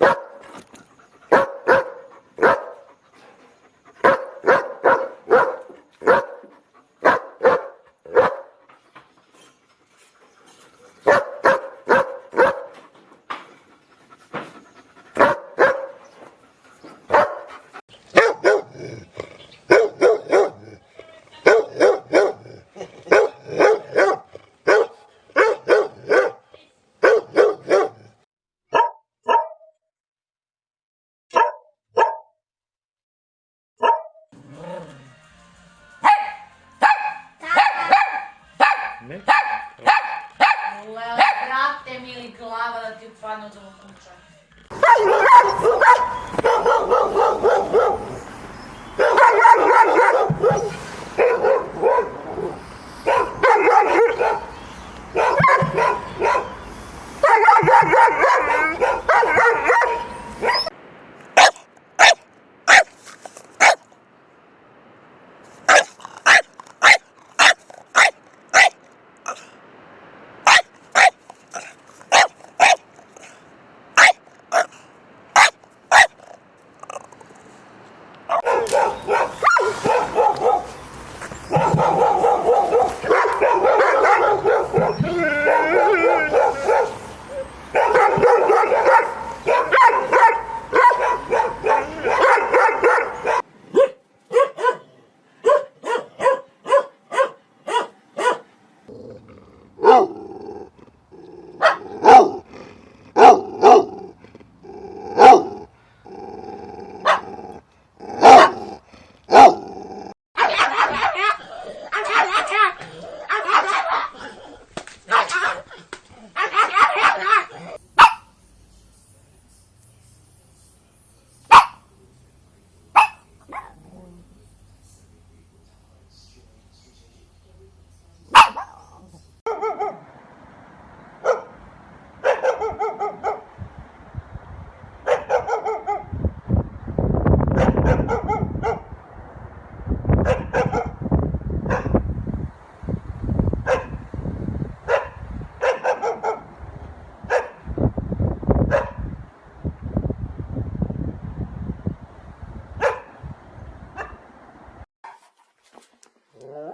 Yeah. Ne? Lele, brate mi glava da ti upadne od ovog kuća. Yeah.